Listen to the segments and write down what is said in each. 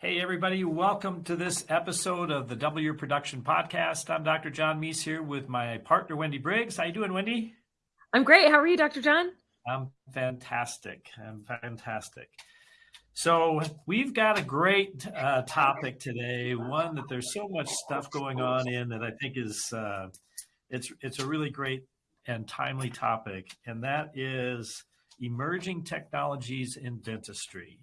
Hey, everybody, welcome to this episode of the Double Your Production Podcast. I'm Dr. John Meis here with my partner, Wendy Briggs. How you doing, Wendy? I'm great. How are you, Dr. John? I'm fantastic. I'm fantastic. So we've got a great uh, topic today, one that there's so much stuff going on in that I think is uh, it's it's a really great and timely topic, and that is emerging technologies in dentistry.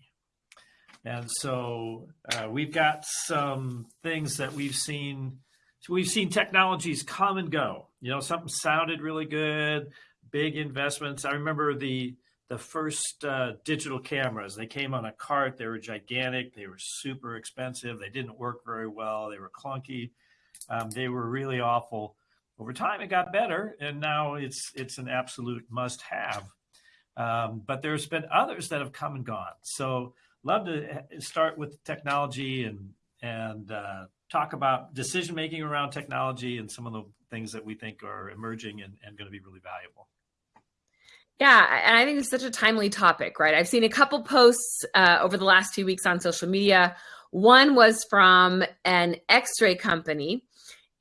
And so uh, we've got some things that we've seen. So we've seen technologies come and go. You know, something sounded really good, big investments. I remember the the first uh, digital cameras. They came on a cart. They were gigantic. They were super expensive. They didn't work very well. They were clunky. Um, they were really awful. Over time, it got better, and now it's it's an absolute must-have. Um, but there's been others that have come and gone. So love to start with technology and and uh, talk about decision making around technology and some of the things that we think are emerging and, and going to be really valuable. Yeah, and I think it's such a timely topic, right? I've seen a couple posts uh, over the last few weeks on social media. One was from an X-ray company,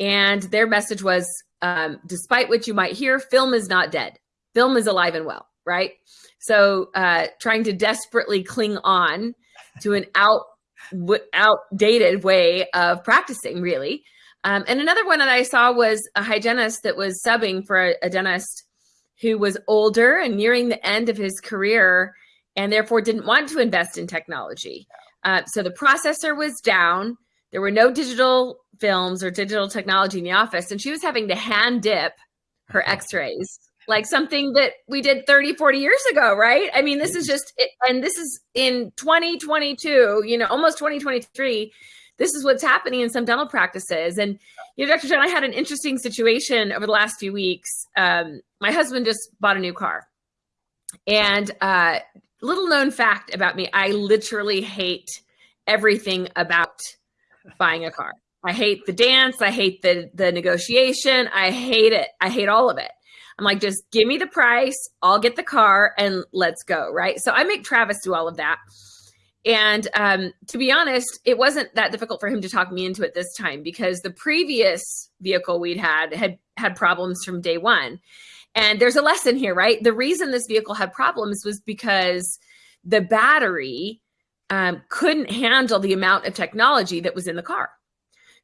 and their message was, um, "Despite what you might hear, film is not dead. Film is alive and well." Right? So uh, trying to desperately cling on to an out outdated way of practicing, really. Um, and another one that I saw was a hygienist that was subbing for a, a dentist who was older and nearing the end of his career and therefore didn't want to invest in technology. Uh, so the processor was down. There were no digital films or digital technology in the office, and she was having to hand dip her x rays like something that we did 30 40 years ago right? I mean this is just and this is in 2022 you know almost 2023 this is what's happening in some dental practices. And you know dr john i had an interesting situation over the last few weeks. Um, my husband just bought a new car. And uh, little known fact about me i literally hate everything about buying a car. I hate the dance. I hate the the negotiation. I hate it. I hate all of it I'm like, just give me the price, I'll get the car and let's go. Right. So I make Travis do all of that. And um, to be honest, it wasn't that difficult for him to talk me into it this time because the previous vehicle we'd had had had problems from day one. And there's a lesson here, right? The reason this vehicle had problems was because the battery um, couldn't handle the amount of technology that was in the car.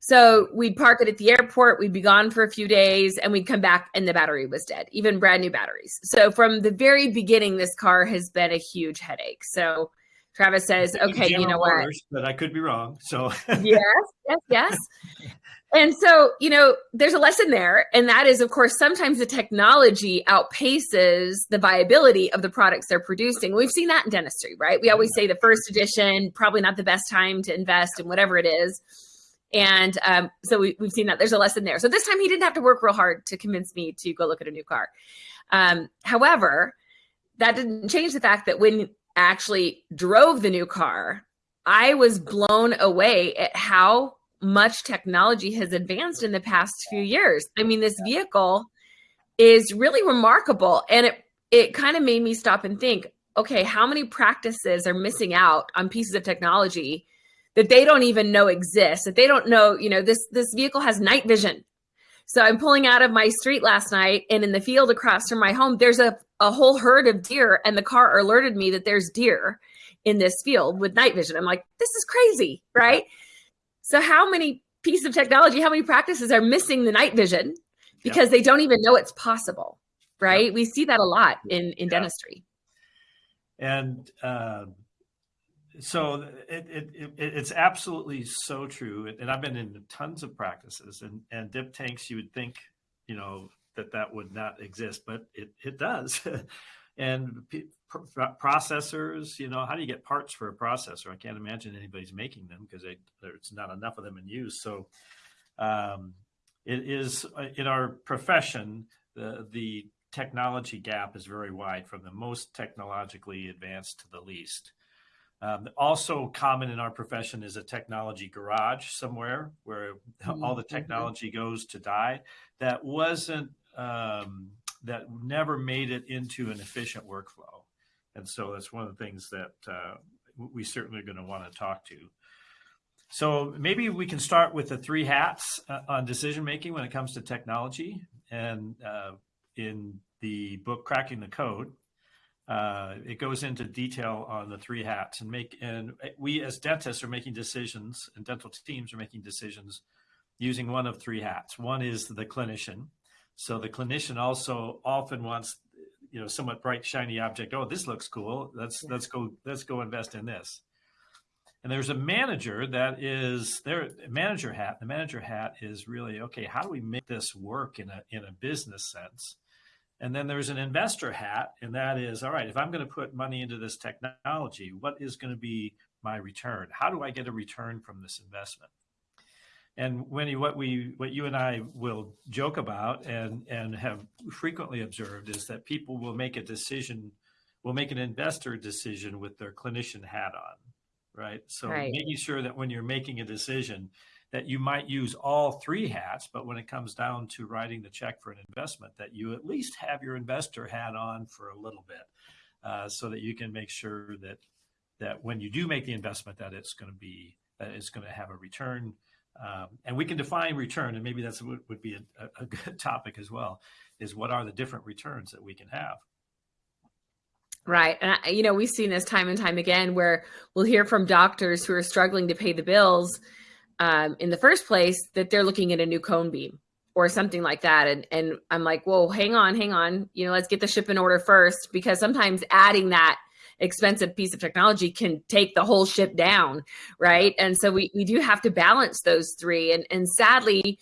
So we'd park it at the airport, we'd be gone for a few days, and we'd come back and the battery was dead, even brand new batteries. So from the very beginning, this car has been a huge headache. So Travis says, okay, you know what? But I could be wrong. So yes, yes, yes. And so, you know, there's a lesson there. And that is, of course, sometimes the technology outpaces the viability of the products they're producing. We've seen that in dentistry, right? We always say the first edition, probably not the best time to invest in whatever it is and um, so we, have seen that there's a lesson there. So this time he didn't have to work real hard to convince me to go look at a new car. Um, however, that didn't change the fact that when actually drove the new car, I was blown away at how much technology has advanced in the past few years. I mean, this vehicle is really remarkable. And it, it kind of made me stop and think, okay, how many practices are missing out on pieces of technology that they don't even know exists that they don't know you know this this vehicle has night vision. So i'm pulling out of my street last night and in the field across from my home there's a, a whole herd of deer and the car alerted me that there's deer in this field with night vision. I'm like this is crazy right? So how many pieces of technology how many practices are missing the night vision because they don't even know it's possible right? We see that a lot in in dentistry. And um, so it, it, it, it's absolutely so true and i've been in tons of practices and and dip tanks you would think you know that that would not exist but it, it does. And processors you know how do you get parts for a processor? I can't imagine anybody's making them because there's not enough of them in use. So um, it is in our profession the the technology gap is very wide from the most technologically advanced to the least um, also common in our profession is a technology garage somewhere where mm-hmm. all the mm-hmm. technology goes to die. That wasn't um, that never made it into an efficient workflow, and so that's one of the things that uh, we certainly are going to want to talk to. So maybe we can start with the three hats uh, on decision making when it comes to technology. And uh, in the book Cracking the Code, uh, it goes into detail on the three hats and make and we as dentists are making decisions and dental teams are making decisions using one of three hats. One is the clinician. So the clinician also often wants, you know, somewhat bright, shiny object. Oh, this looks cool. Let's let's go let's go invest in this. And there's a manager that is their manager hat. The manager hat is really okay. How do we make this work in a in a business sense? And then there's an investor hat, and that is all right. If I'm going to put money into this technology, what is going to be my return? How do I get a return from this investment? And Wendy, what we what you and I will joke about and and have frequently observed is that people will make a decision, will make an investor decision with their clinician hat on right? So right. making sure that when you're making a decision that you might use all three hats, but when it comes down to writing the check for an investment, that you at least have your investor hat on for a little bit, uh, so that you can make sure that that when you do make the investment, that it's going to be that it's going to have a return. Um, and we can define return, and maybe that's would, would be a, a good topic as well. Is what are the different returns that we can have? Right. And, I, you know, we've seen this time and time again where we'll hear from doctors who are struggling to pay the bills um, in the first place that they're looking at a new cone beam or something like that. And, and I'm like, whoa, hang on, hang on. You know, let's get the ship in order first because sometimes adding that expensive piece of technology can take the whole ship down. Right. And so we, we do have to balance those three. And, and sadly,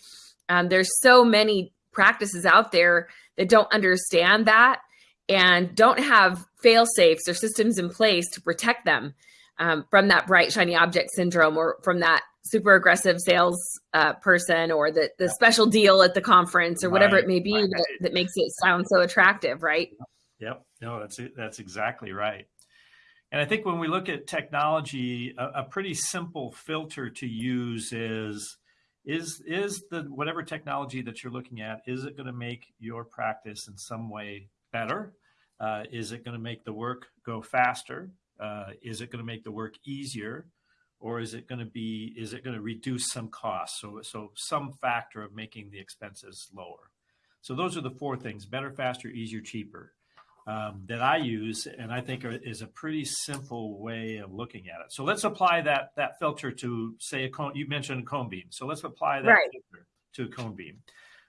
um, there's so many practices out there that don't understand that and don't have fail safes or systems in place to protect them um, from that bright shiny object syndrome or from that super aggressive sales uh, person or the, the special deal at the conference or whatever right, it may be right. that, that makes it sound so attractive right yep no that's it that's exactly right and i think when we look at technology a, a pretty simple filter to use is is is the whatever technology that you're looking at is it going to make your practice in some way better? Uh, is it going to make the work go faster? Uh, is it going to make the work easier? Or is it going to be, is it going to reduce some costs? So, so some factor of making the expenses lower. So those are the four things, better, faster, easier, cheaper, um, that I use. And I think are, is a pretty simple way of looking at it. So let's apply that, that filter to say a cone, you mentioned a cone beam. So let's apply that right. filter to a cone beam.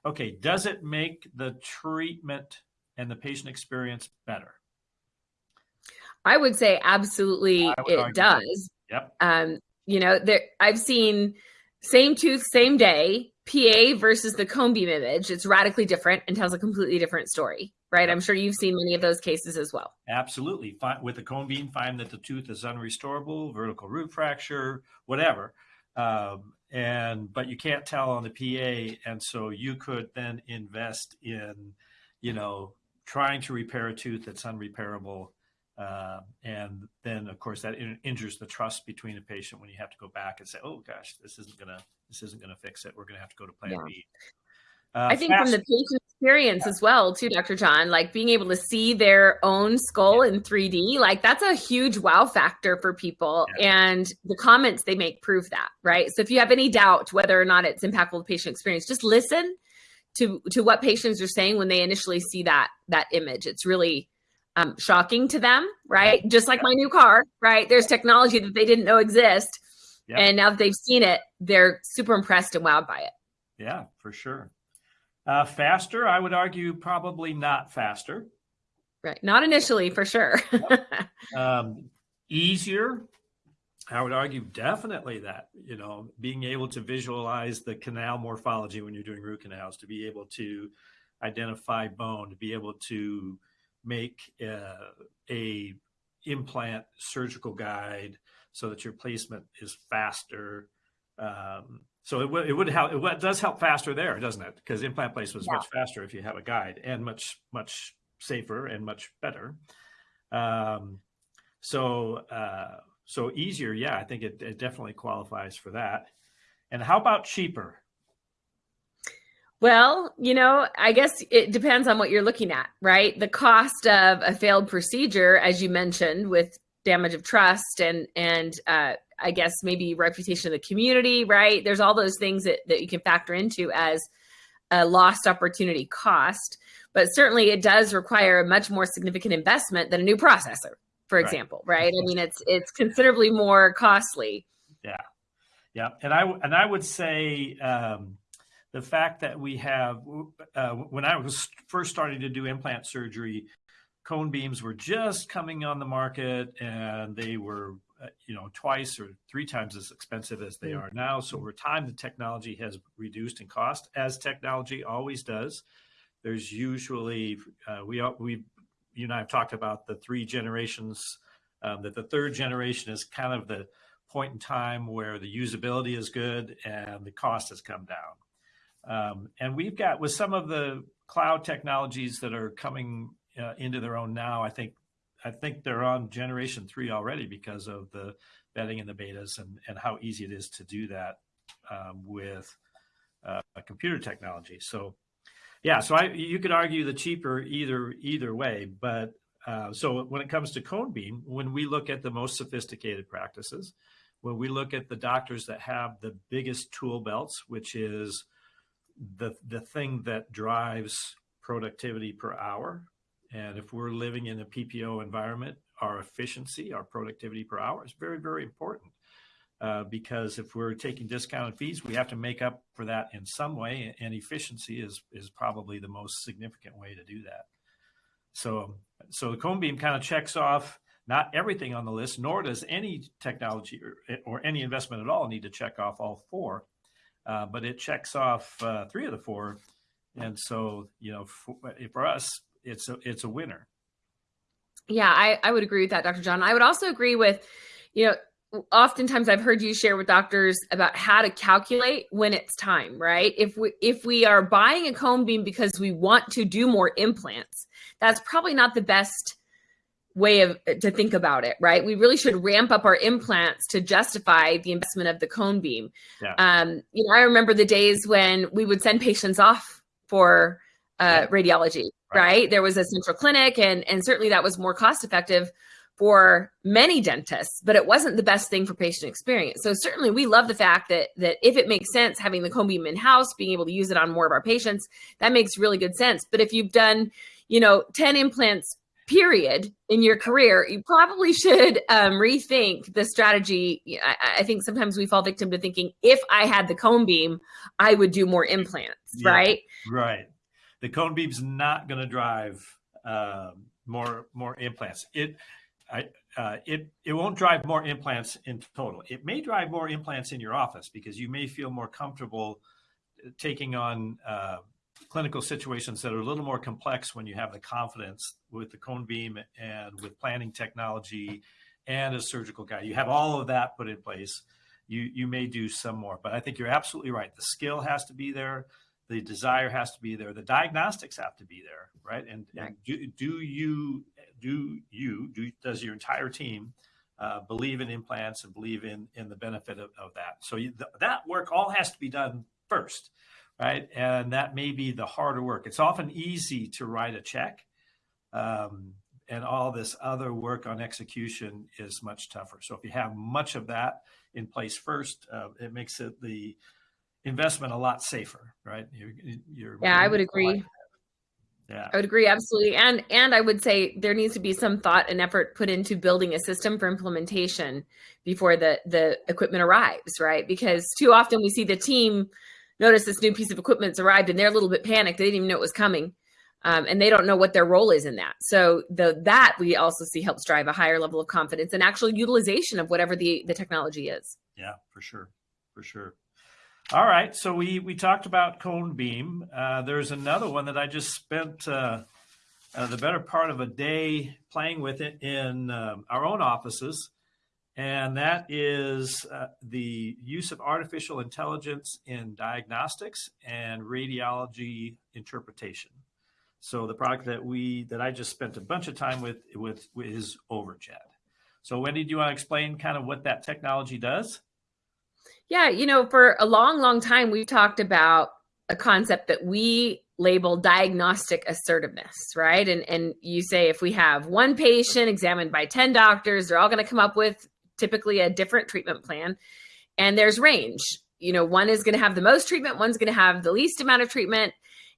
Okay. Does it make the treatment and the patient experience better? I would say absolutely would it does. Yep. Um, you know, there I've seen same tooth, same day, PA versus the cone beam image. It's radically different and tells a completely different story, right? Yep. I'm sure you've seen many of those cases as well. Absolutely. With the cone beam, find that the tooth is unrestorable, vertical root fracture, whatever. Um, and but you can't tell on the PA, and so you could then invest in, you know, trying to repair a tooth that's unrepairable. Uh, and then, of course, that in- injures the trust between the patient when you have to go back and say, "Oh gosh, this isn't gonna this isn't gonna fix it. We're gonna have to go to Plan yeah. B." Uh, I think fast- from the patient experience yeah. as well, too, Dr. John, like being able to see their own skull yeah. in 3D, like that's a huge wow factor for people. And the comments they make prove that, right? So if you have any doubt whether or not it's impactful to patient experience, just listen to to what patients are saying when they initially see that that image. It's really um, shocking to them, right? Just like my new car, right? There's technology that they didn't know exist, yep. and now that they've seen it, they're super impressed and wowed by it. Yeah, for sure. Uh, faster, I would argue, probably not faster. Right, not initially, for sure. um, easier, I would argue definitely that, you know, being able to visualize the canal morphology when you're doing root canals, to be able to identify bone, to be able to make uh, a implant surgical guide so that your placement is faster. Um, so it, would it would help. It does help faster there, doesn't it? Because implant placement is yeah. much faster if you have a guide, and much much safer and much better. Um, so uh, so easier, yeah, I think it, it definitely qualifies for that. And how about cheaper? Well, you know, I guess it depends on what you're looking at, right? The cost of a failed procedure, as you mentioned, with damage of trust and and uh, I guess maybe reputation of the community, right? There's all those things that, that you can factor into as a lost opportunity cost. But certainly it does require a much more significant investment than a new processor, for Right. example, right? I mean, it's it's considerably more costly. Yeah, yeah, and I and I would say um, the fact that we have uh, when I was first starting to do implant surgery, cone beams were just coming on the market, and they were uh, you know twice or three times as expensive as they Mm. are now. So over time, the technology has reduced in cost, as technology always does. There's usually uh, we we you and I have talked about the three generations. Um, that the third generation is kind of the point in time where the usability is good and the cost has come down. Um, and we've got with some of the cloud technologies that are coming uh, into their own now. I think I think they're on generation three already because of the vetting and the betas and, and how easy it is to do that um, with uh, computer technology. So yeah, so I you could argue the cheaper either either way, but uh, so when it comes to cone beam, when we look at the most sophisticated practices, when we look at the doctors that have the biggest tool belts, which is the the thing that drives productivity per hour, and if we're living in a PPO environment, our efficiency, our productivity per hour is very very important. Uh, because if we're taking discounted fees, we have to make up for that in some way, and efficiency is is probably the most significant way to do that. So, so the cone beam kind of checks off not everything on the list, nor does any technology or, or any investment at all need to check off all four, uh, but it checks off uh, three of the four, and so you know for, for us, it's a it's a winner. Yeah, I, I would agree with that, Dr. John. I would also agree with, you know, oftentimes I've heard you share with doctors about how to calculate when it's time, right? If we if we are buying a cone beam because we want to do more implants, that's probably not the best way of to think about it, right? We really should ramp up our implants to justify the investment of the cone beam. Yeah. Um, you know, I remember the days when we would send patients off for uh, radiology, Right. right. There was a central clinic, and and certainly that was more cost effective for many dentists, but it wasn't the best thing for patient experience. So certainly we love the fact that that if it makes sense having the cone beam in house, being able to use it on more of our patients, that makes really good sense. But if you've done, you know, 10 implants period in your career, you probably should um, rethink the strategy. I, I think sometimes we fall victim to thinking if I had the cone beam, I would do more implants, Yeah. right? Right. The cone beam's not going to drive um, more more implants. It I, uh, it it won't drive more implants in total. It may drive more implants in your office because you may feel more comfortable taking on uh, clinical situations that are a little more complex when you have the confidence with the cone beam and with planning technology and a surgical guide. You have all of that put in place. You you may do some more, but I think you're absolutely right. The skill has to be there the desire has to be there the diagnostics have to be there right and, Right. and do, do you do you do does your entire team uh, believe in implants and believe in in the benefit of, of that so you, th- that work all has to be done first right and that may be the harder work it's often easy to write a check um, and all this other work on execution is much tougher so if you have much of that in place first uh, it makes it the investment a lot safer, right? You're, you're Yeah, I would agree. Yeah, I would agree absolutely. And and I would say there needs to be some thought and effort put into building a system for implementation before the the equipment arrives, right? Because too often we see the team notice this new piece of equipment's arrived and they're a little bit panicked. They didn't even know it was coming. Um, and they don't know what their role is in that. So the that we also see helps drive a higher level of confidence and actual utilization of whatever the the technology is. yeah, for sure, for sure. All right, so we we talked about cone beam. Uh, there's another one that I just spent uh, uh, the better part of a day playing with it in um, our own offices, and that is uh, the use of artificial intelligence in diagnostics and radiology interpretation. So the product that we that I just spent a bunch of time with with, with is Overjet. So Wendy, do you want to explain kind of what that technology does? Yeah, you know, for a long, long time, we've talked about a concept that we label diagnostic assertiveness, right? And and you say if we have one patient examined by 10 doctors, they're all going to come up with typically a different treatment plan, and there's range. You know, one is going to have the most treatment, one's going to have the least amount of treatment,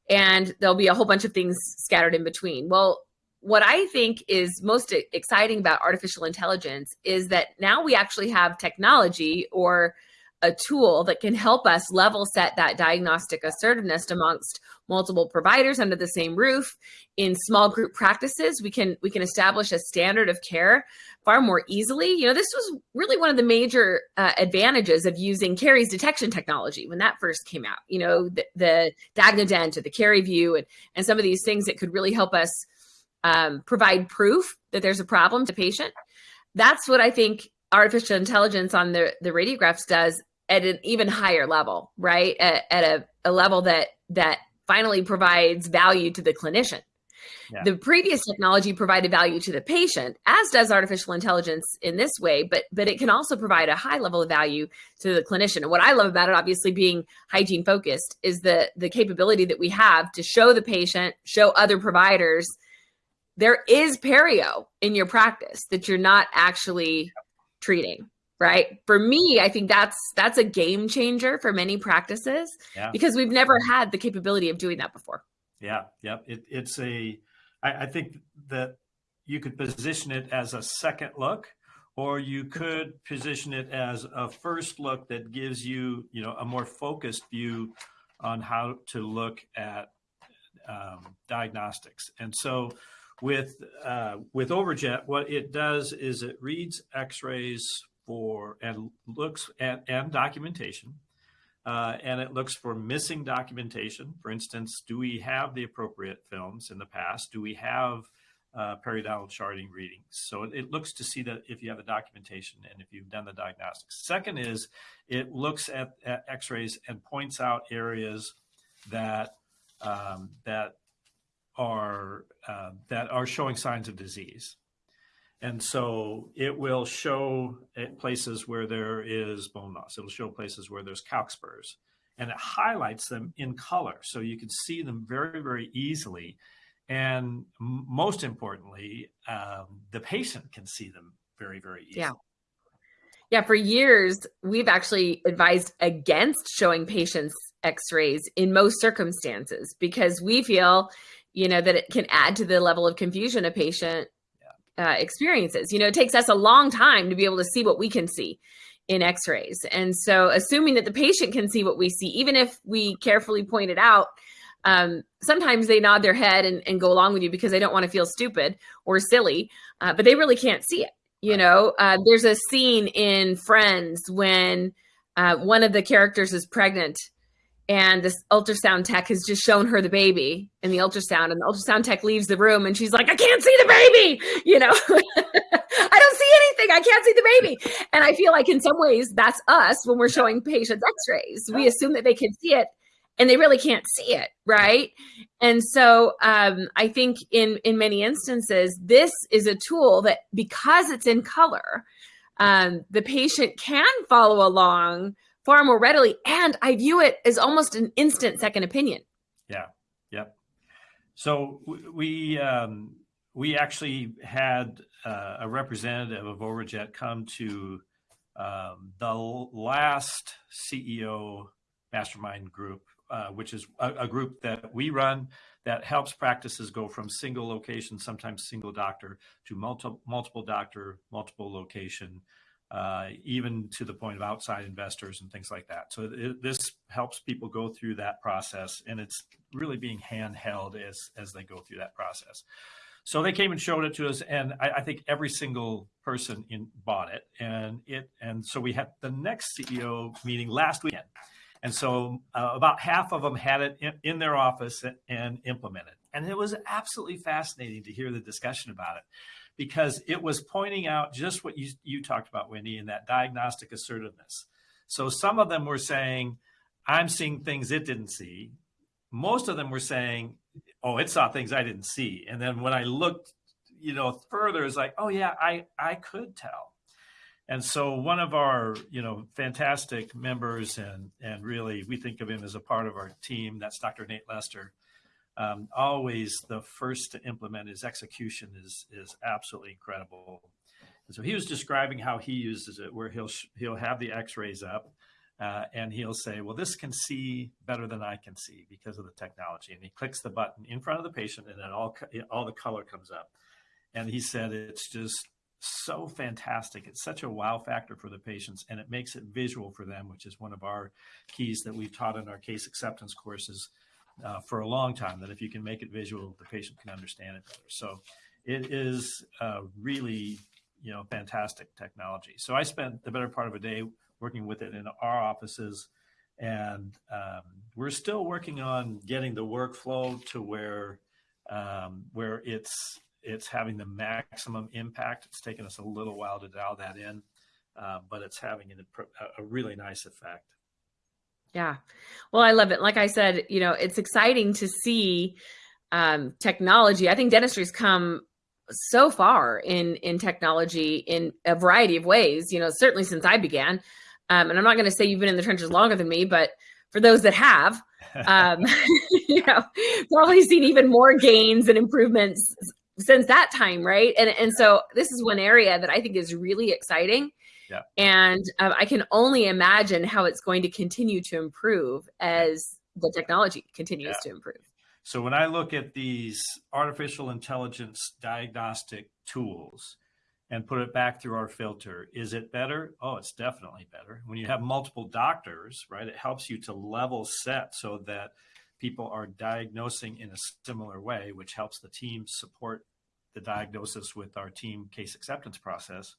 and there'll be a whole bunch of things scattered in between. Well, what I think is most exciting about artificial intelligence is that now we actually have technology or a tool that can help us level set that diagnostic assertiveness amongst multiple providers under the same roof. In small group practices we can we can establish a standard of care far more easily. You know this was really one of the major uh, advantages of using caries detection technology when that first came out. You know the, the or the CariVu and, and some of these things that could really help us um, provide proof that there's a problem to patient. That's what i think artificial intelligence on the, the radiographs does at an even higher level, right? At, at a, a level that that finally provides value to the clinician. Yeah. The previous technology provided value to the patient, as does artificial intelligence in this way, but but it can also provide a high level of value to the clinician. And what I love about it, obviously being hygiene focused, is the the capability that we have to show the patient, show other providers, there is perio in your practice that you're not actually treating right? For me i think that's that's a game changer for many practices yeah. because we've never had the capability of doing that before. Yeah yeah. It, it's a I, I think that you could position it as a second look or you could position it as a first look that gives you you know a more focused view on how to look at um, diagnostics. And so with uh, with overjet what it does is it reads x-rays for and looks at and documentation. Uh, and it looks for missing documentation. For instance, do we have the appropriate films in the past? Do we have uh, periodontal charting readings? So it, it, looks to see that if you have the documentation and if you've done the diagnostics. Second is it looks at, at X-rays and points out areas that um, that are uh, that are showing signs of disease. And so it will show places where there is bone loss. It'll show places where there's calc spurs and it highlights them in color. So you can see them very, very easily. And most importantly, um, the patient can see them very, very easily. Yeah. Yeah, for years, we've actually advised against showing patients x-rays in most circumstances because we feel, you know, that it can add to the level of confusion a patient uh, experiences. You know, it takes us a long time to be able to see what we can see in x-rays. And so assuming that the patient can see what we see, even if we carefully point it out, um, sometimes they nod their head and, and, go along with you because they don't want to feel stupid or silly, uh, but they really can't see it. You know, uh, there's a scene in Friends when uh, one of the characters is pregnant and this ultrasound tech has just shown her the baby in the ultrasound and the ultrasound tech leaves the room and she's like i can't see the baby you know? I don't see anything. I can't see the baby. And i feel like in some ways that's us when we're showing patients x-rays. We assume that they can see it and they really can't see it right? And so um, i think in in many instances this is a tool that because it's in color um, the patient can follow along far more readily. And I view it as almost an instant second opinion. Yeah. Yep. So we, um, we actually had uh, a representative of Overjet come to um, the last CEO mastermind group, uh, which is a, a, group that we run that helps practices go from single location, sometimes single doctor, to multiple multiple doctor, multiple location, uh, even to the point of outside investors and things like that. So it, this helps people go through that process, and it's really being handheld as as they go through that process. So they came and showed it to us, and I, I think every single person in bought it, and it and so we had the next CEO meeting last weekend, and so uh, about half of them had it in, in their office and, and implemented, and it was absolutely fascinating to hear the discussion about it because it was pointing out just what you, you talked about, Wendy, in that diagnostic assertiveness. So some of them were saying, I'm seeing things it didn't see. Most of them were saying, oh, it saw things I didn't see. And then when I looked, you know, further, it's like, oh yeah, I, I could tell. And so one of our, you know, fantastic members and, and really we think of him as a part of our team, that's Dr. Nate Lester um, always the first to implement his execution is is absolutely incredible. so he was describing how he uses it, where he'll he'll have the X-rays up, uh, and he'll say, "Well, this can see better than I can see because of the technology." And he clicks the button in front of the patient, and then all all the color comes up. And he said it's just so fantastic. It's such a wow factor for the patients, and it makes it visual for them, which is one of our keys that we've taught in our case acceptance courses uh, for a long time. That if you can make it visual, the patient can understand it better. So it is uh, really you know, fantastic technology. So I spent the better part of a day working with it in our offices, and um, we're still working on getting the workflow to where um, where it's it's having the maximum impact. It's taken us a little while to dial that in, uh, but it's having a, a really nice effect. Yeah, well, I love it. Like I said, you know, it's exciting to see um, technology. I think dentistry's come so far in in technology in a variety of ways you know certainly since i began um, and i'm not going to say you've been in the trenches longer than me but for those that have um, you know probably seen even more gains and improvements since that time right and and so this is one area that i think is really exciting yeah. and um, i can only imagine how it's going to continue to improve as the technology continues yeah. to improve so when I look at these artificial intelligence diagnostic tools and put it back through our filter, is it better? Oh, it's definitely better. When you have multiple doctors, right, it helps you to level set so that people are diagnosing in a similar way, which helps the team support the diagnosis with our team case acceptance process.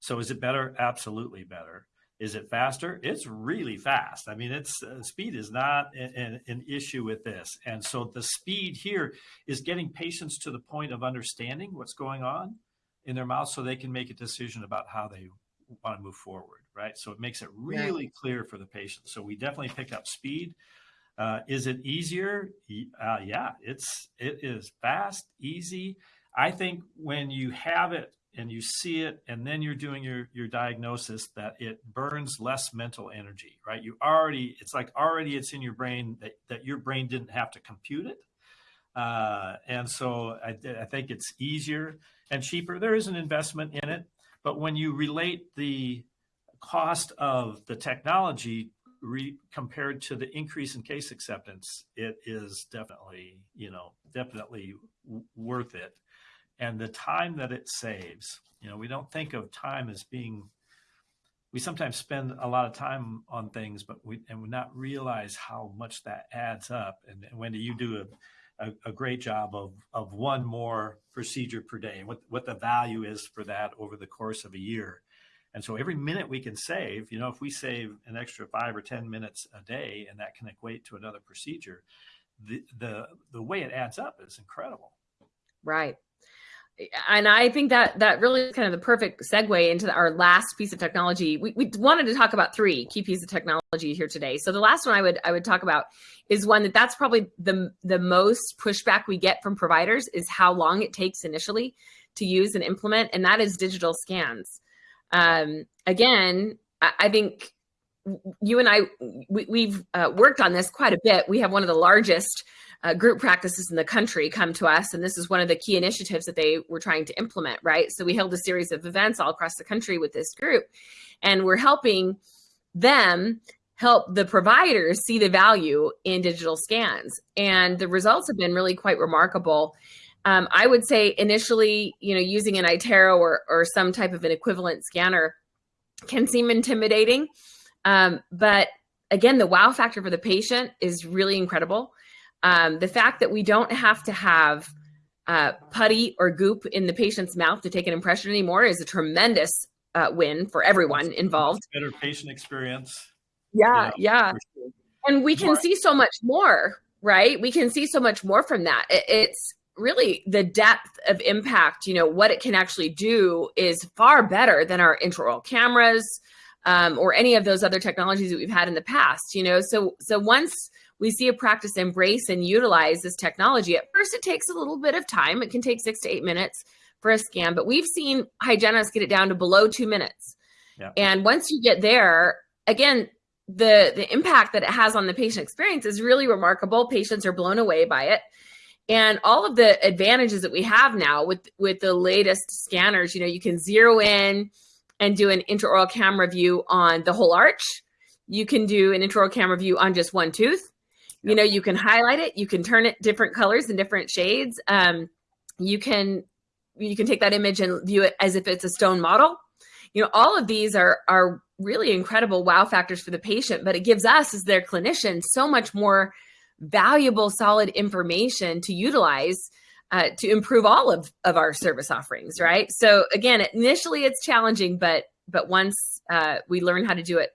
So is it better? Absolutely better. Is it faster? It's really fast. I mean, it's uh, speed is not an, an, issue with this. And so the speed here is getting patients to the point of understanding what's going on in their mouth so they can make a decision about how they want to move forward, right? So it makes it really yeah. clear for the patient. So we definitely pick up speed. Uh, is it easier? Uh, yeah, it's it is fast, easy. I think when you have it and you see it and then you're doing your your diagnosis that it burns less mental energy right? You already it's like already it's in your brain that, that your brain didn't have to compute it. Uh, and so I, I think it's easier and cheaper. There is an investment in it but when you relate the cost of the technology re, compared to the increase in case acceptance it is definitely you know definitely worth it and the time that it saves. You know, we don't think of time as being. We sometimes spend a lot of time on things, but we and we not realize how much that adds up. And, Wendy, you do a, a, a, great job of of one more procedure per day, and what what the value is for that over the course of a year. And so every minute we can save, you know, if we save an extra five or ten minutes a day, and that can equate to another procedure, the the the way it adds up is incredible. Right and I think that that really is kind of the perfect segue into our last piece of technology. We, we wanted to talk about three key pieces of technology here today. So the last one I would I would talk about is one that that's probably the the most pushback we get from providers is how long it takes initially to use and implement, and that is digital scans. Um, again, I, I think you and I we, have uh, worked on this quite a bit. We have one of the largest uh, group practices in the country come to us, and this is one of the key initiatives that they were trying to implement. Right, so we held a series of events all across the country with this group, and we're helping them help the providers see the value in digital scans, and the results have been really quite remarkable. Um, I would say initially, you know, using an iTero or, or some type of an equivalent scanner can seem intimidating. Um, but again, the wow factor for the patient is really incredible. Um, the fact that we don't have to have uh, putty or goop in the patient's mouth to take an impression anymore is a tremendous uh, win for everyone involved. Better patient experience. Yeah, yeah. Sure. And we can more. see so much more, right? We can see so much more from that. It's really the depth of impact, you know, what it can actually do is far better than our intraoral cameras, um, or any of those other technologies that we've had in the past you know so so once we see a practice embrace and utilize this technology. At first it takes a little bit of time. It can take six to eight minutes for a scan but we've seen hygienists get it down to below two minutes. Yeah. and once you get there again the the impact that it has on the patient experience is really remarkable. Patients are blown away by it. And all of the advantages that we have now with with the latest scanners you know you can zero in and do an intraoral camera view on the whole arch. You can do an intraoral camera view on just one tooth you know you can highlight it you can turn it different colors and different shades. Um, you can you can take that image and view it as if it's a stone model. You know all of these are are really incredible wow factors for the patient but it gives us as their clinician so much more valuable solid information to utilize uh, to improve all of, of our service offerings right? So again initially it's challenging but but once uh, we learn how to do it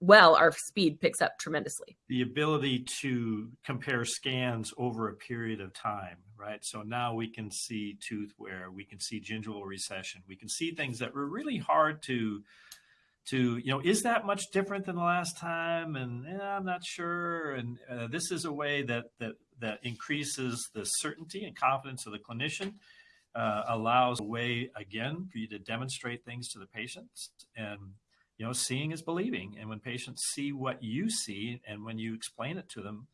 well, our speed picks up tremendously. The ability to compare scans over a period of time, right? So now we can see tooth wear, we can see gingival recession, we can see things that were really hard to to you know is that much different than the last time and eh, i'm not sure and uh, this is a way that that that increases the certainty and confidence of the clinician uh, allows a way again for you to demonstrate things to the patients and you know, seeing is believing. And when patients see what you see and when you explain it to them,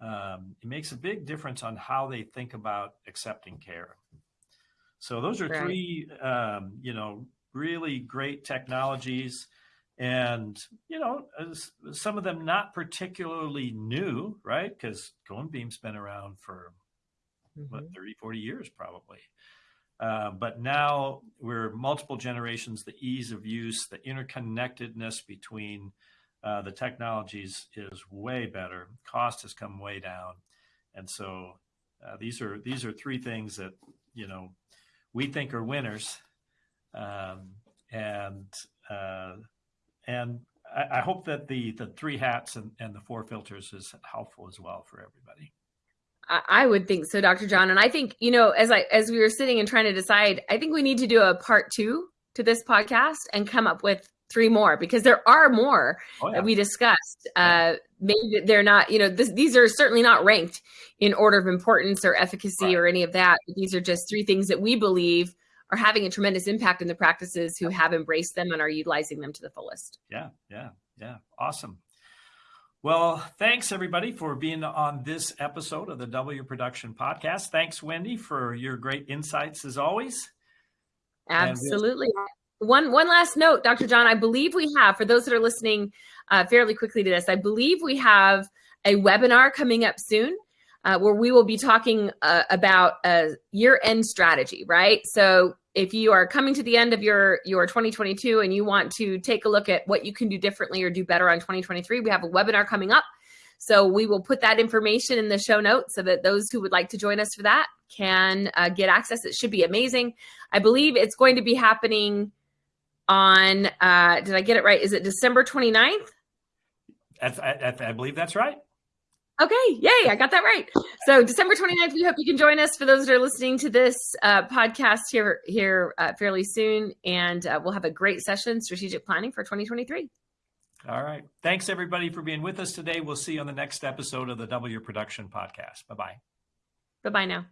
um, it makes a big difference on how they think about accepting care. So those are right. three, um, you know, really great technologies. And, you know, some of them not particularly new, right? Because Cone Beam's been around for, mm-hmm. what, 30, 40 years probably. Uh, but now we're multiple generations, the ease of use, the interconnectedness between uh, the technologies is way better. Cost has come way down. And so uh, these are these are three things that, you know, we think are winners. Um, and uh, and I, I, hope that the the three hats and, and the four filters is helpful as well for everybody. I would think so, Dr. John. And I think, you know, as I as we were sitting and trying to decide, I think we need to do a part two to this podcast and come up with three more because there are more oh, yeah. that we discussed. Uh, maybe they're not, you know, this, these are certainly not ranked in order of importance or efficacy right. or any of that. These are just three things that we believe are having a tremendous impact in the practices who have embraced them and are utilizing them to the fullest. Yeah, yeah, yeah. Awesome. Well, thanks everybody for being on this episode of the Double Your Production Podcast. Thanks, Wendy, for your great insights as always. Absolutely. One one last note, Dr. John. I believe we have for those that are listening uh, fairly quickly to this. I believe we have a webinar coming up soon. Uh, where we will be talking uh, about a year-end strategy, right? So if you are coming to the end of your your 2022 and you want to take a look at what you can do differently or do better on 2023 we have a webinar coming up. So we will put that information in the show notes so that those who would like to join us for that can uh, get access. It should be amazing. I believe it's going to be happening on uh, did i get it right? Is it december 29th I, I, I believe that's right Okay, yay, I got that right. So December 29th, we hope you can join us for those that are listening to this uh, podcast here here uh, fairly soon. And uh, we'll have a great session, strategic planning for 2023. All right. Thanks, everybody, for being with us today. We'll see you on the next episode of the Double Your Production Podcast. Bye-bye. Bye-bye now.